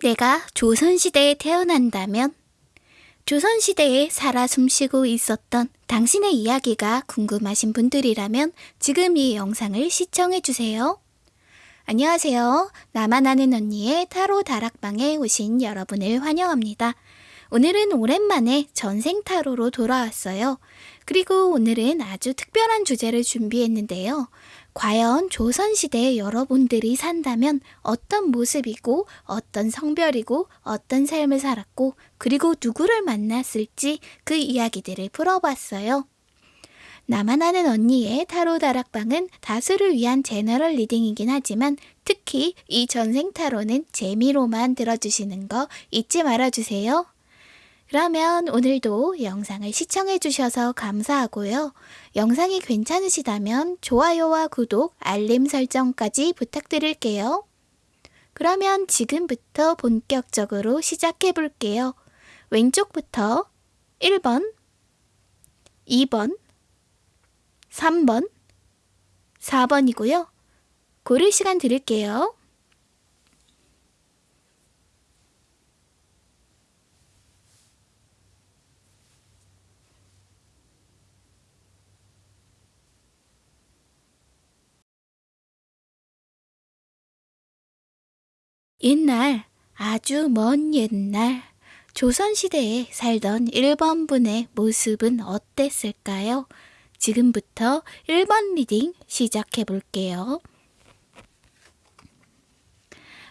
내가 조선시대에 태어난다면 조선시대에 살아 숨쉬고 있었던 당신의 이야기가 궁금하신 분들이라면 지금 이 영상을 시청해주세요. 안녕하세요. 나만 아는 언니의 타로 다락방에 오신 여러분을 환영합니다. 오늘은 오랜만에 전생 타로로 돌아왔어요. 그리고 오늘은 아주 특별한 주제를 준비했는데요. 과연 조선시대에 여러분들이 산다면 어떤 모습이고 어떤 성별이고 어떤 삶을 살았고 그리고 누구를 만났을지 그 이야기들을 풀어봤어요. 나만 아는 언니의 타로 다락방은 다수를 위한 제너럴 리딩이긴 하지만 특히 이 전생 타로는 재미로만 들어주시는 거 잊지 말아주세요. 그러면 오늘도 영상을 시청해 주셔서 감사하고요. 영상이 괜찮으시다면 좋아요와 구독, 알림 설정까지 부탁드릴게요. 그러면 지금부터 본격적으로 시작해 볼게요. 왼쪽부터 1번, 2번, 3번, 4번이고요. 고를 시간 드릴게요. 옛날, 아주 먼 옛날, 조선시대에 살던 1번 분의 모습은 어땠을까요? 지금부터 1번 reading 시작해 볼게요.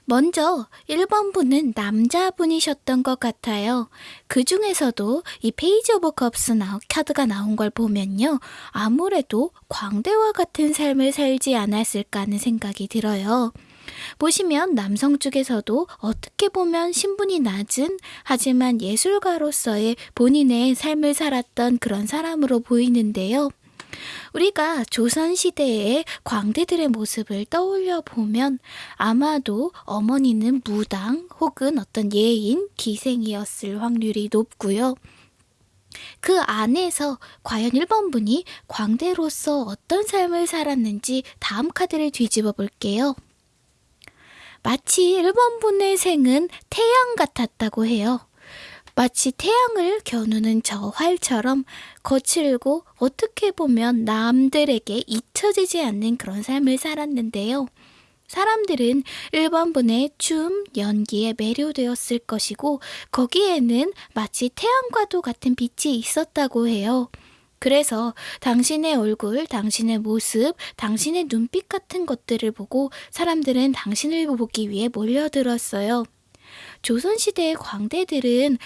먼저 1번 분은 남자분이셨던 것 같아요. 그 중에서도 이 Page of Cups 나, 카드가 나온 걸 보면요. 아무래도 광대와 같은 삶을 살지 않았을까 하는 생각이 들어요. 보시면 남성 쪽에서도 어떻게 보면 신분이 낮은 하지만 예술가로서의 본인의 삶을 살았던 그런 사람으로 보이는데요. 우리가 조선시대의 광대들의 모습을 떠올려 보면 아마도 어머니는 무당 혹은 어떤 예인, 기생이었을 확률이 높고요. 그 안에서 과연 1번 분이 광대로서 어떤 삶을 살았는지 다음 카드를 뒤집어 볼게요. 마치 1번 분의 생은 태양 같았다고 해요. 마치 태양을 겨누는 저 활처럼 거칠고 어떻게 보면 남들에게 잊혀지지 않는 그런 삶을 살았는데요. 사람들은 1번 분의 춤, 연기에 매료되었을 것이고 거기에는 마치 태양과도 같은 빛이 있었다고 해요. 그래서 당신의 얼굴, 당신의 모습, 당신의 눈빛 같은 것들을 보고 사람들은 당신을 보기 위해 몰려들었어요. 조선시대의 광대들은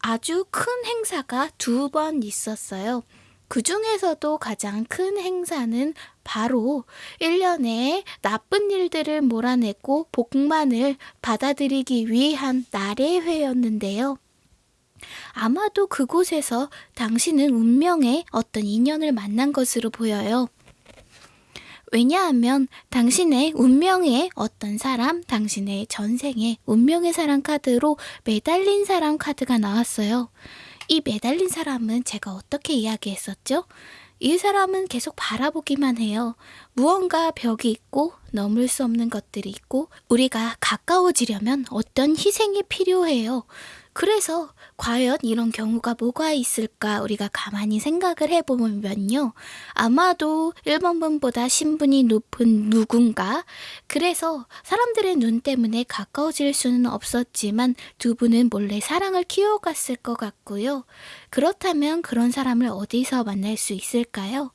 아주 큰 행사가 두 번 있었어요. 그 중에서도 가장 큰 행사는 바로 1년에 나쁜 일들을 몰아내고 복만을 받아들이기 위한 날의 회였는데요. 아마도 그곳에서 당신은 운명의 어떤 인연을 만난 것으로 보여요. 왜냐하면 당신의 운명의 어떤 사람, 당신의 전생의 운명의 사람 카드로 매달린 사람 카드가 나왔어요. 이 매달린 사람은 제가 어떻게 이야기했었죠? 이 사람은 계속 바라보기만 해요. 무언가 벽이 있고 넘을 수 없는 것들이 있고 우리가 가까워지려면 어떤 희생이 필요해요. 그래서 과연 이런 경우가 뭐가 있을까 우리가 가만히 생각을 해보면요. 아마도 1번 분보다 신분이 높은 누군가 그래서 사람들의 눈 때문에 가까워질 수는 없었지만 두 분은 몰래 사랑을 키워갔을 것 같고요. 그렇다면 그런 사람을 어디서 만날 수 있을까요?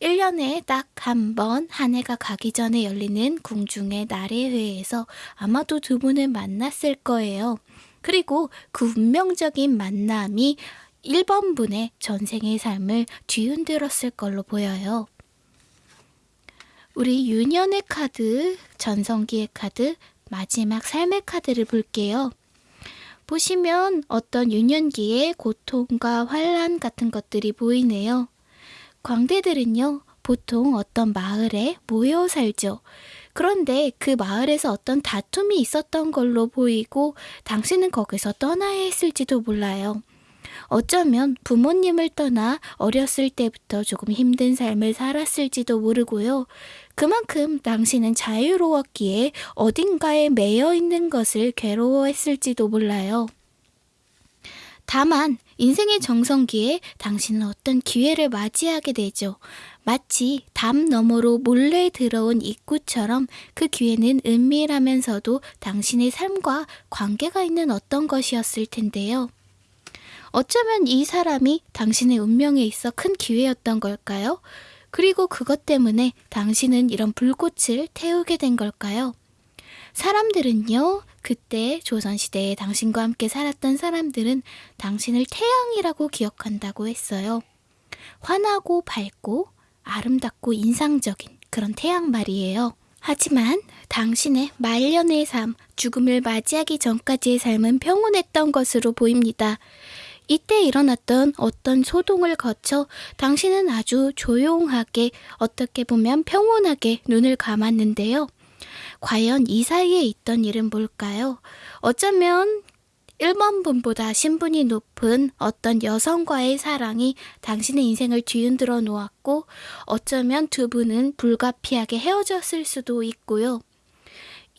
1년에 딱 한 번 한 해가 가기 전에 열리는 궁중의 나래회에서 아마도 두 분을 만났을 거예요. 그리고 그 운명적인 만남이 1번 분의 전생의 삶을 뒤흔들었을 걸로 보여요. 우리 유년의 카드, 전성기의 카드, 마지막 삶의 카드를 볼게요. 보시면 어떤 유년기의 고통과 환란 같은 것들이 보이네요. 광대들은요, 보통 어떤 마을에 모여 살죠. 그런데 그 마을에서 어떤 다툼이 있었던 걸로 보이고 당신은 거기서 떠나야 했을지도 몰라요. 어쩌면 부모님을 떠나 어렸을 때부터 조금 힘든 삶을 살았을지도 모르고요. 그만큼 당신은 자유로웠기에 어딘가에 매여 있는 것을 괴로워했을지도 몰라요. 다만 인생의 정성기에 당신은 어떤 기회를 맞이하게 되죠. 마치 담 너머로 몰래 들어온 입구처럼 그 기회는 은밀하면서도 당신의 삶과 관계가 있는 어떤 것이었을 텐데요. 어쩌면 이 사람이 당신의 운명에 있어 큰 기회였던 걸까요? 그리고 그것 때문에 당신은 이런 불꽃을 태우게 된 걸까요? 사람들은요, 그때 조선시대에 당신과 함께 살았던 사람들은 당신을 태양이라고 기억한다고 했어요. 환하고 밝고 아름답고 인상적인 그런 태양 말이에요. 하지만 당신의 말년의 삶, 죽음을 맞이하기 전까지의 삶은 평온했던 것으로 보입니다. 이때 일어났던 어떤 소동을 거쳐 당신은 아주 조용하게 어떻게 보면 평온하게 눈을 감았는데요. 과연 이 사이에 있던 일은 뭘까요? 어쩌면 1번 분보다 신분이 높은 어떤 여성과의 사랑이 당신의 인생을 뒤흔들어 놓았고 어쩌면 두 분은 불가피하게 헤어졌을 수도 있고요.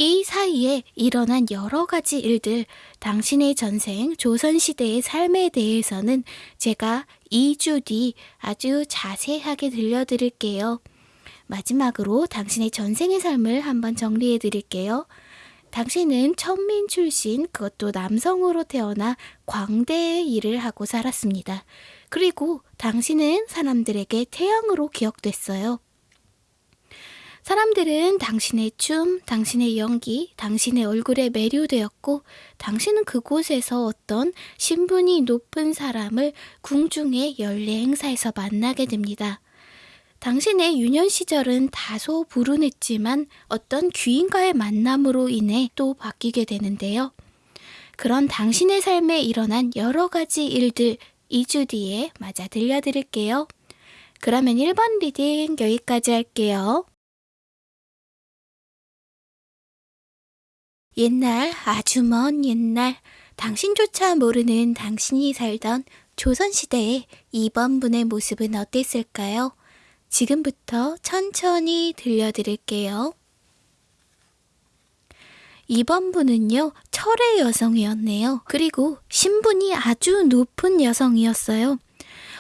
이 사이에 일어난 여러 가지 일들, 당신의 전생 조선시대의 삶에 대해서는 제가 2주 뒤 아주 자세하게 들려드릴게요. 마지막으로 당신의 전생의 삶을 한번 정리해 드릴게요. 당신은 천민 출신, 그것도 남성으로 태어나 광대의 일을 하고 살았습니다. 그리고 당신은 사람들에게 태양으로 기억됐어요. 사람들은 당신의 춤, 당신의 연기, 당신의 얼굴에 매료되었고, 당신은 그곳에서 어떤 신분이 높은 사람을 궁중의 연례 행사에서 만나게 됩니다. 당신의 유년 시절은 다소 불운했지만 어떤 귀인과의 만남으로 인해 또 바뀌게 되는데요. 그런 당신의 삶에 일어난 여러 가지 일들 2주 뒤에 마저 들려드릴게요. 그러면 1번 reading 여기까지 할게요. 옛날, 아주 먼 옛날, 당신조차 모르는 당신이 살던 조선시대의 2번 분의 모습은 어땠을까요? 지금부터 천천히 들려드릴게요. 2번 분은요, 철의 여성이었네요. 그리고 신분이 아주 높은 여성이었어요.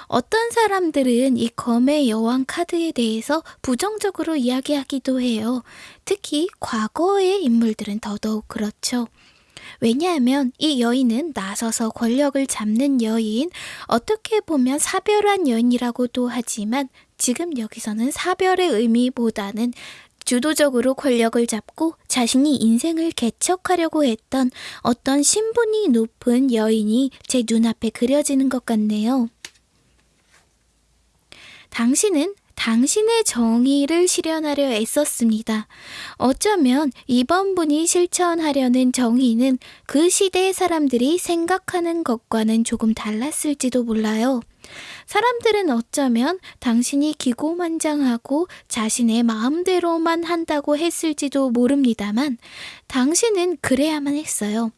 어떤 사람들은 이 검의 여왕 카드에 대해서 부정적으로 이야기하기도 해요. 특히 과거의 인물들은 더더욱 그렇죠. 왜냐하면 이 여인은 나서서 권력을 잡는 여인, 어떻게 보면 사별한 여인이라고도 하지만 지금 여기서는 사별의 의미보다는 주도적으로 권력을 잡고 자신이 인생을 개척하려고 했던 어떤 신분이 높은 여인이 제 눈앞에 그려지는 것 같네요. 당신은 당신의 정의를 실현하려 애썼습니다. 어쩌면 이번 분이 실천하려는 정의는 그 시대의 사람들이 생각하는 것과는 조금 달랐을지도 몰라요. 사람들은 어쩌면 당신이 기고만장하고 자신의 마음대로만 한다고 했을지도 모릅니다만 당신은 그래야만 했어요.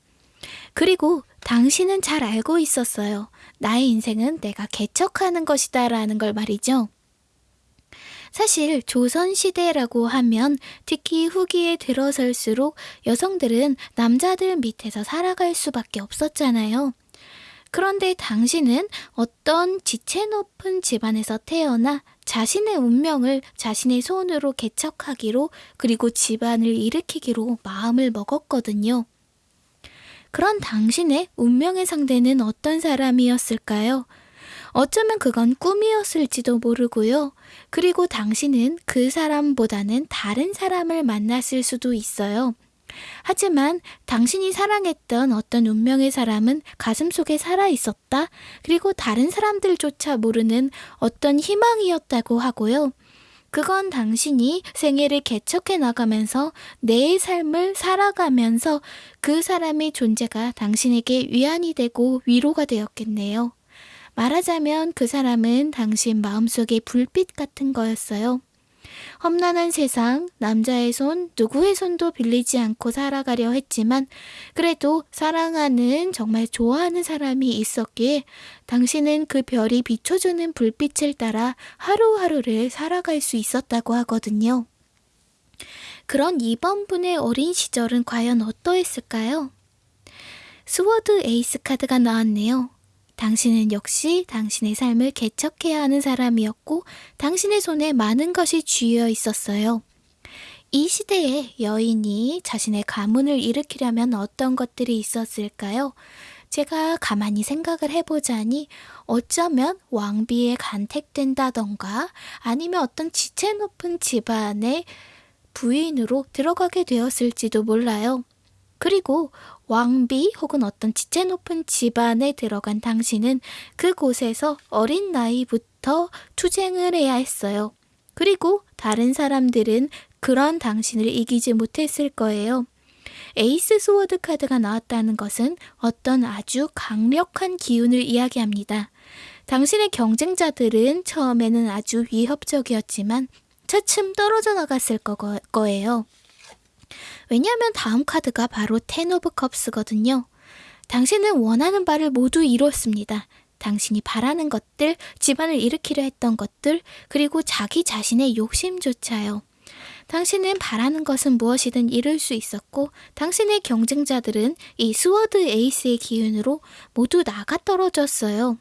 그리고 당신은 잘 알고 있었어요. 나의 인생은 내가 개척하는 것이다 라는 걸 말이죠. 사실 조선시대라고 하면 특히 후기에 들어설수록 여성들은 남자들 밑에서 살아갈 수밖에 없었잖아요. 그런데 당신은 어떤 지체 높은 집안에서 태어나 자신의 운명을 자신의 손으로 개척하기로 그리고 집안을 일으키기로 마음을 먹었거든요. 그런 당신의 운명의 상대는 어떤 사람이었을까요? 어쩌면 그건 꿈이었을지도 모르고요. 그리고 당신은 그 사람보다는 다른 사람을 만났을 수도 있어요. 하지만 당신이 사랑했던 어떤 운명의 사람은 가슴 속에 살아 있었다. 그리고 다른 사람들조차 모르는 어떤 희망이었다고 하고요. 그건 당신이 생애를 개척해 나가면서 내 삶을 살아가면서 그 사람의 존재가 당신에게 위안이 되고 위로가 되었겠네요. 말하자면 그 사람은 당신 마음속의 불빛 같은 거였어요. 험난한 세상, 남자의 손, 누구의 손도 빌리지 않고 살아가려 했지만, 그래도 사랑하는, 정말 좋아하는 사람이 있었기에, 당신은 그 별이 비춰주는 불빛을 따라 하루하루를 살아갈 수 있었다고 하거든요. 그런 2번 분의 어린 시절은 과연 어떠했을까요? Sword Ace 카드가 나왔네요. 당신은 역시 당신의 삶을 개척해야 하는 사람이었고 당신의 손에 많은 것이 쥐어 있었어요. 이 시대에 여인이 자신의 가문을 일으키려면 어떤 것들이 있었을까요? 제가 가만히 생각을 해보자니 어쩌면 왕비에 간택된다던가 아니면 어떤 지체 높은 집안의 부인으로 들어가게 되었을지도 몰라요. 그리고 왕비 혹은 어떤 지체 높은 집안에 들어간 당신은 그곳에서 어린 나이부터 투쟁을 해야 했어요. 그리고 다른 사람들은 그런 당신을 이기지 못했을 거예요. Ace Sword 카드가 나왔다는 것은 어떤 아주 강력한 기운을 이야기합니다. 당신의 경쟁자들은 처음에는 아주 위협적이었지만 차츰 떨어져 나갔을 거, 거예요. 왜냐하면 다음 카드가 바로 Ten of Cups거든요. 당신은 원하는 바를 모두 이뤘습니다. 당신이 바라는 것들, 집안을 일으키려 했던 것들, 그리고 자기 자신의 욕심조차요. 당신은 바라는 것은 무엇이든 이룰 수 있었고, 당신의 경쟁자들은 이 Sword Ace의 기운으로 모두 나가 떨어졌어요.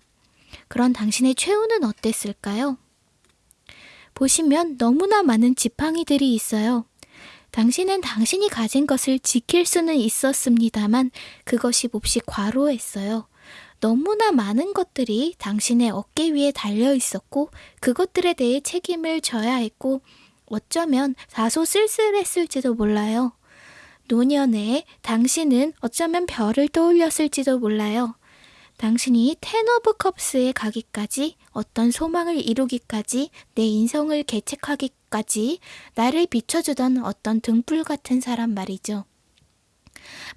그런 당신의 최후는 어땠을까요? 보시면 너무나 많은 지팡이들이 있어요. 당신은 당신이 가진 것을 지킬 수는 있었습니다만 그것이 몹시 과로했어요. 너무나 많은 것들이 당신의 어깨 위에 달려 있었고 그것들에 대해 책임을 져야 했고 어쩌면 다소 쓸쓸했을지도 몰라요. 노년에 당신은 어쩌면 별을 떠올렸을지도 몰라요. 당신이 Ten of Cups에 가기까지 어떤 소망을 이루기까지 내 인생을 개척하기까지 나를 비춰주던 어떤 등불 같은 사람 말이죠.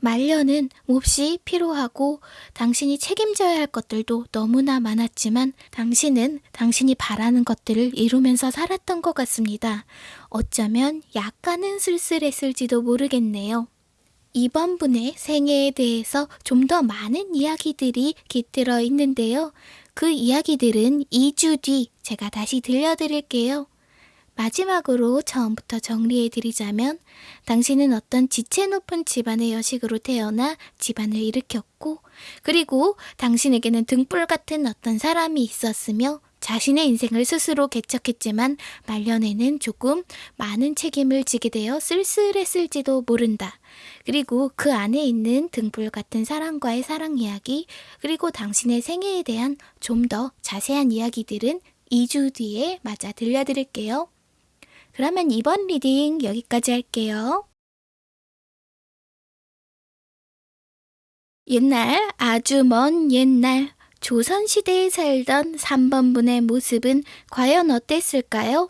말년은 몹시 피로하고 당신이 책임져야 할 것들도 너무나 많았지만 당신은 당신이 바라는 것들을 이루면서 살았던 것 같습니다. 어쩌면 약간은 쓸쓸했을지도 모르겠네요. 이번 분의 생애에 대해서 좀 더 많은 이야기들이 깃들어 있는데요. 그 이야기들은 2주 뒤 제가 다시 들려드릴게요. 마지막으로 처음부터 정리해 드리자면 당신은 어떤 지체 높은 집안의 여식으로 태어나 집안을 일으켰고 그리고 당신에게는 등불 같은 어떤 사람이 있었으며 자신의 인생을 스스로 개척했지만 말년에는 조금 많은 책임을 지게 되어 쓸쓸했을지도 모른다. 그리고 그 안에 있는 등불 같은 사람과의 사랑 이야기, 그리고 당신의 생애에 대한 좀 더 자세한 이야기들은 2주 뒤에 마저 들려드릴게요. 그러면 2번 reading 여기까지 할게요. 옛날, 아주 먼 옛날, 조선시대에 살던 3번분의 모습은 과연 어땠을까요?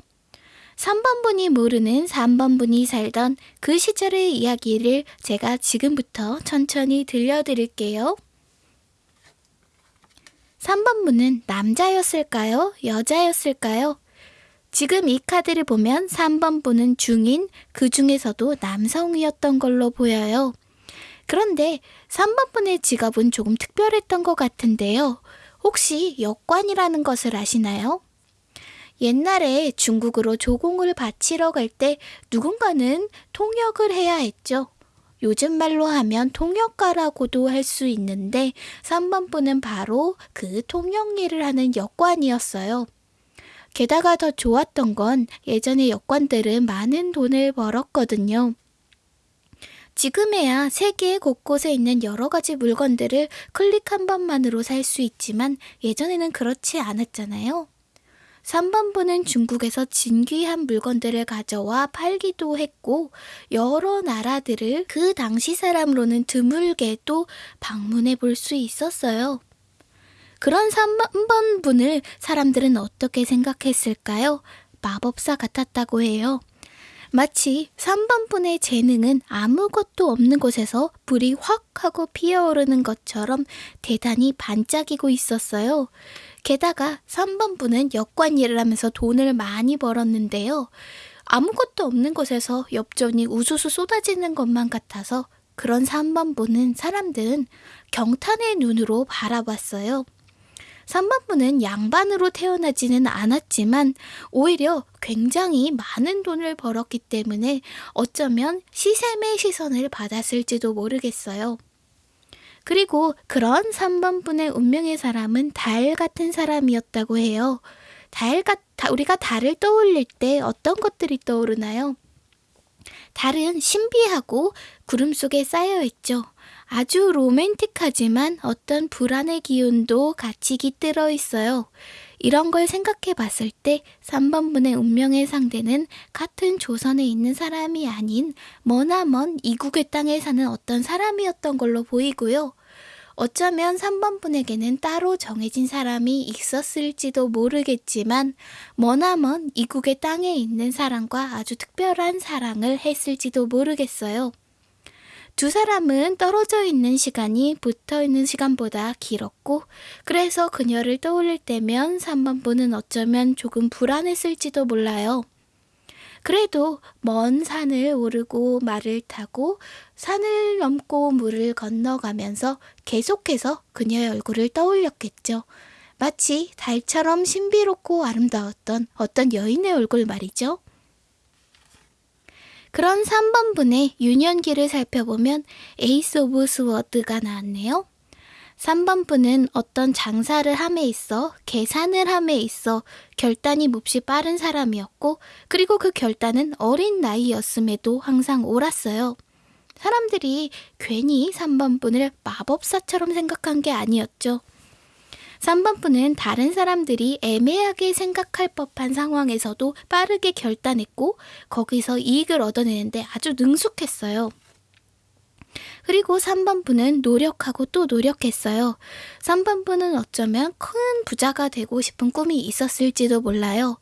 3번분이 모르는 3번분이 살던 그 시절의 이야기를 제가 지금부터 천천히 들려드릴게요. 3번분은 남자였을까요? 여자였을까요? 지금 이 카드를 보면 3번분은 중인, 그 중에서도 남성이었던 걸로 보여요. 그런데 3번분의 직업은 조금 특별했던 것 같은데요. 혹시 역관이라는 것을 아시나요? 옛날에 중국으로 조공을 바치러 갈 때 누군가는 통역을 해야 했죠. 요즘 말로 하면 통역가라고도 할 수 있는데 3번 분은 바로 그 통역 일을 하는 역관이었어요. 게다가 더 좋았던 건 예전의 역관들은 많은 돈을 벌었거든요. 지금에야 세계 곳곳에 있는 여러 가지 물건들을 클릭 한 번만으로 살 수 있지만 예전에는 그렇지 않았잖아요. 3번부는 중국에서 진귀한 물건들을 가져와 팔기도 했고 여러 나라들을 그 당시 사람으로는 드물게 또 방문해 볼 수 있었어요. 그런 3번분을 사람들은 어떻게 생각했을까요? 마법사 같았다고 해요. 마치 3번 분의 재능은 아무것도 없는 곳에서 불이 확 하고 피어오르는 것처럼 대단히 반짝이고 있었어요. 게다가 3번 분은 역관 일을 하면서 돈을 많이 벌었는데요. 아무것도 없는 곳에서 엽전이 우수수 쏟아지는 것만 같아서 그런 3번 분은 사람들은 경탄의 눈으로 바라봤어요. 3번분은 양반으로 태어나지는 않았지만 오히려 굉장히 많은 돈을 벌었기 때문에 어쩌면 시샘의 시선을 받았을지도 모르겠어요. 그리고 그런 3번분의 운명의 사람은 달 같은 사람이었다고 해요. 달 같, 우리가 달을 떠올릴 때 어떤 것들이 떠오르나요? 달은 신비하고 구름 속에 쌓여 있죠. 아주 로맨틱하지만 어떤 불안의 기운도 같이 깃들어 있어요. 이런 걸 생각해 봤을 때 3번분의 운명의 상대는 같은 조선에 있는 사람이 아닌 머나먼 이국의 땅에 사는 어떤 사람이었던 걸로 보이고요. 어쩌면 3번 분에게는 따로 정해진 사람이 있었을지도 모르겠지만 머나먼 이국의 땅에 있는 사람과 아주 특별한 사랑을 했을지도 모르겠어요. 두 사람은 떨어져 있는 시간이 붙어 있는 시간보다 길었고, 그래서 그녀를 떠올릴 때면 3번 분은 어쩌면 조금 불안했을지도 몰라요. 그래도 먼 산을 오르고 말을 타고 산을 넘고 물을 건너가면서 계속해서 그녀의 얼굴을 떠올렸겠죠. 마치 달처럼 신비롭고 아름다웠던 어떤 여인의 얼굴 말이죠. 그런 3번분의 유년기를 살펴보면 Ace of Sword가 나왔네요. 3번 분은 어떤 장사를 함에 있어 계산을 함에 있어 결단이 몹시 빠른 사람이었고 그리고 그 결단은 어린 나이였음에도 항상 옳았어요. 사람들이 괜히 3번 분을 마법사처럼 생각한 게 아니었죠. 3번 분은 다른 사람들이 애매하게 생각할 법한 상황에서도 빠르게 결단했고 거기서 이익을 얻어내는데 아주 능숙했어요. 그리고 3번 분은 노력하고 또 노력했어요. 3번 분은 어쩌면 큰 부자가 되고 싶은 꿈이 있었을지도 몰라요.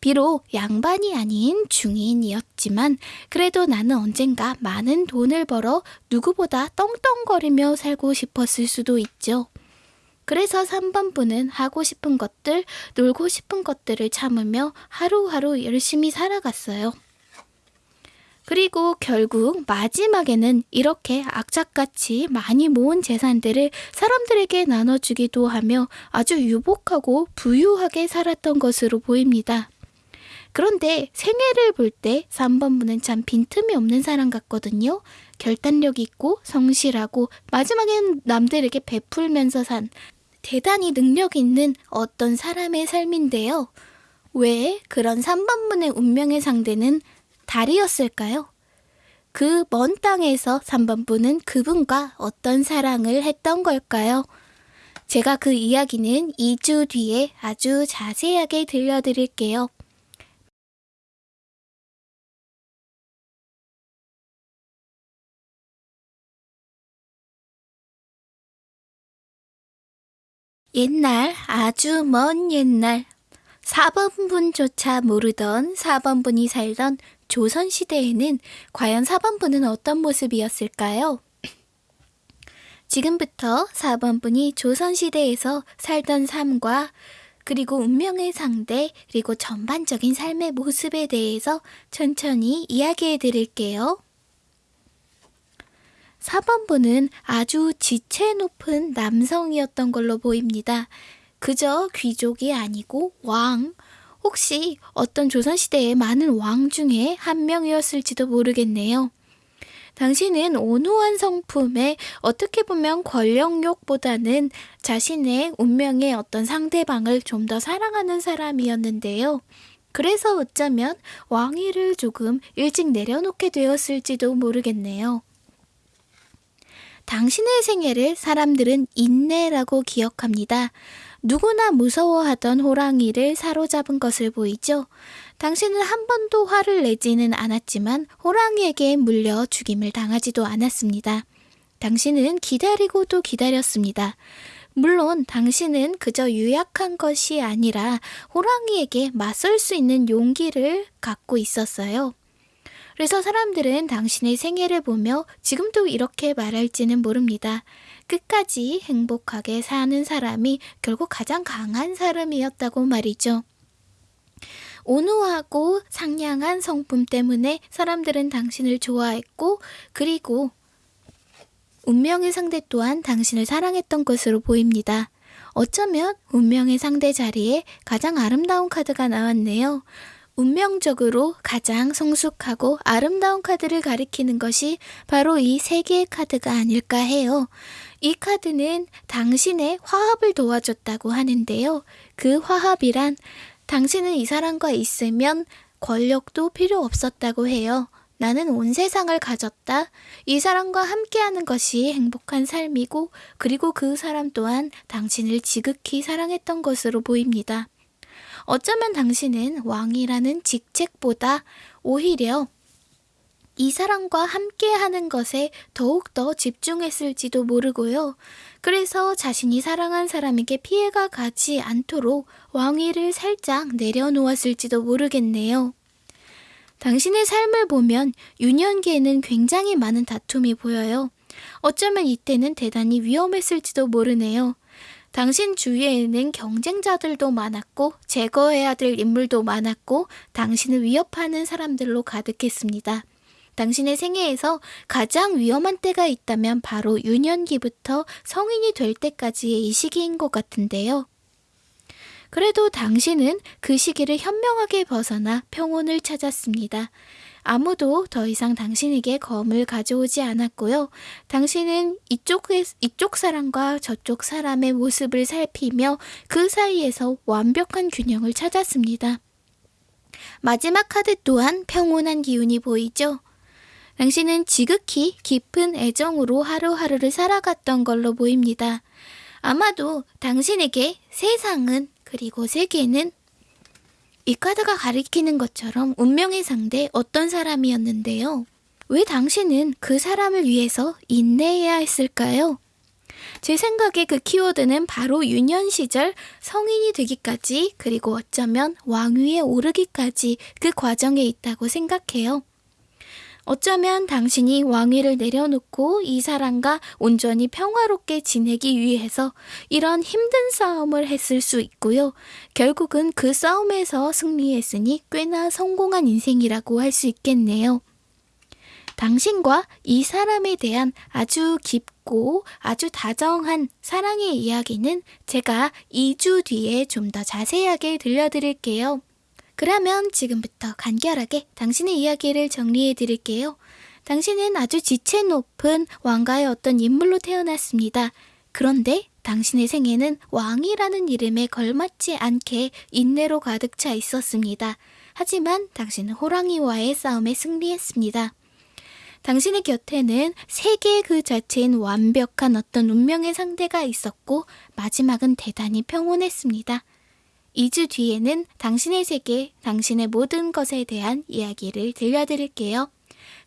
비록 양반이 아닌 중인이었지만 그래도 나는 언젠가 많은 돈을 벌어 누구보다 떵떵거리며 살고 싶었을 수도 있죠. 그래서 3번 분은 하고 싶은 것들, 놀고 싶은 것들을 참으며 하루하루 열심히 살아갔어요. 그리고 결국 마지막에는 이렇게 악착같이 많이 모은 재산들을 사람들에게 나눠주기도 하며 아주 유복하고 부유하게 살았던 것으로 보입니다. 그런데 생애를 볼 때 3번 분은 참 빈틈이 없는 사람 같거든요. 결단력 있고 성실하고 마지막엔 남들에게 베풀면서 산 대단히 능력 있는 어떤 사람의 삶인데요. 왜 그런 3번 분의 운명의 상대는 달이었을까요? 그 먼 땅에서 3번 분은 그분과 어떤 사랑을 했던 걸까요? 제가 그 이야기는 2주 뒤에 아주 자세하게 들려드릴게요. 옛날, 아주 먼 옛날, 4번분조차 모르던 4번분이 살던 조선시대에는 과연 4번분은 어떤 모습이었을까요? 지금부터 4번분이 조선시대에서 살던 삶과 그리고 운명의 상대, 그리고 전반적인 삶의 모습에 대해서 천천히 이야기해 드릴게요. 4번분은 아주 지체 높은 남성이었던 걸로 보입니다. 그저 귀족이 아니고 왕, 혹시 어떤 조선시대의 많은 왕 중에 한 명이었을지도 모르겠네요. 당신은 온후한 성품에 어떻게 보면 권력욕보다는 자신의 운명의 어떤 상대방을 좀 더 사랑하는 사람이었는데요. 그래서 어쩌면 왕위를 조금 일찍 내려놓게 되었을지도 모르겠네요. 당신의 생애를 사람들은 인내라고 기억합니다. 누구나 무서워하던 호랑이를 사로잡은 것을 보이죠? 당신은 한 번도 화를 내지는 않았지만 호랑이에게 물려 죽임을 당하지도 않았습니다. 당신은 기다리고 또 기다렸습니다. 물론 당신은 그저 유약한 것이 아니라 호랑이에게 맞설 수 있는 용기를 갖고 있었어요. 그래서 사람들은 당신의 생애를 보며 지금도 이렇게 말할지는 모릅니다. 끝까지 행복하게 사는 사람이 결국 가장 강한 사람이었다고 말이죠. 온후하고 상냥한 성품 때문에 사람들은 당신을 좋아했고, 그리고 운명의 상대 또한 당신을 사랑했던 것으로 보입니다. 어쩌면 운명의 상대 자리에 가장 아름다운 카드가 나왔네요. 운명적으로 가장 성숙하고 아름다운 카드를 가리키는 것이 바로 이 세 개의 카드가 아닐까 해요. 이 카드는 당신의 화합을 도와줬다고 하는데요. 그 화합이란 당신은 이 사람과 있으면 권력도 필요 없었다고 해요. 나는 온 세상을 가졌다. 이 사람과 함께하는 것이 행복한 삶이고, 그리고 그 사람 또한 당신을 지극히 사랑했던 것으로 보입니다. 어쩌면 당신은 왕이라는 직책보다 오히려 이 사람과 함께 하는 것에 더욱더 집중했을지도 모르고요. 그래서 자신이 사랑한 사람에게 피해가 가지 않도록 왕위를 살짝 내려놓았을지도 모르겠네요. 당신의 삶을 보면 유년기에는 굉장히 많은 다툼이 보여요. 어쩌면 이때는 대단히 위험했을지도 모르네요. 당신 주위에는 경쟁자들도 많았고 제거해야 될 인물도 많았고 당신을 위협하는 사람들로 가득했습니다. 당신의 생애에서 가장 위험한 때가 있다면 바로 유년기부터 성인이 될 때까지의 이 시기인 것 같은데요. 그래도 당신은 그 시기를 현명하게 벗어나 평온을 찾았습니다. 아무도 더 이상 당신에게 검을 가져오지 않았고요. 당신은 이쪽, 이쪽 사람과 저쪽 사람의 모습을 살피며 그 사이에서 완벽한 균형을 찾았습니다. 마지막 카드 또한 평온한 기운이 보이죠? 당신은 지극히 깊은 애정으로 하루하루를 살아갔던 걸로 보입니다. 아마도 당신에게 세상은 그리고 세계는 이 카드가 가리키는 것처럼 운명의 상대 어떤 사람이었는데요. 왜 당신은 그 사람을 위해서 인내해야 했을까요? 제 생각에 그 키워드는 바로 유년 시절 성인이 되기까지 그리고 어쩌면 왕위에 오르기까지 그 과정에 있다고 생각해요. 어쩌면 당신이 왕위를 내려놓고 이 사람과 온전히 평화롭게 지내기 위해서 이런 힘든 싸움을 했을 수 있고요. 결국은 그 싸움에서 승리했으니 꽤나 성공한 인생이라고 할 수 있겠네요. 당신과 이 사람에 대한 아주 깊고 아주 다정한 사랑의 이야기는 제가 2주 뒤에 좀 더 자세하게 들려드릴게요. 그러면 지금부터 간결하게 당신의 이야기를 정리해 드릴게요. 당신은 아주 지체 높은 왕가의 어떤 인물로 태어났습니다. 그런데 당신의 생애는 왕이라는 이름에 걸맞지 않게 인내로 가득 차 있었습니다. 하지만 당신은 호랑이와의 싸움에 승리했습니다. 당신의 곁에는 세계 그 자체인 완벽한 어떤 운명의 상대가 있었고 마지막은 대단히 평온했습니다. 2주 뒤에는 당신의 세계, 당신의 모든 것에 대한 이야기를 들려드릴게요.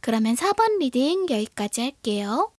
그러면 4번 reading 여기까지 할게요.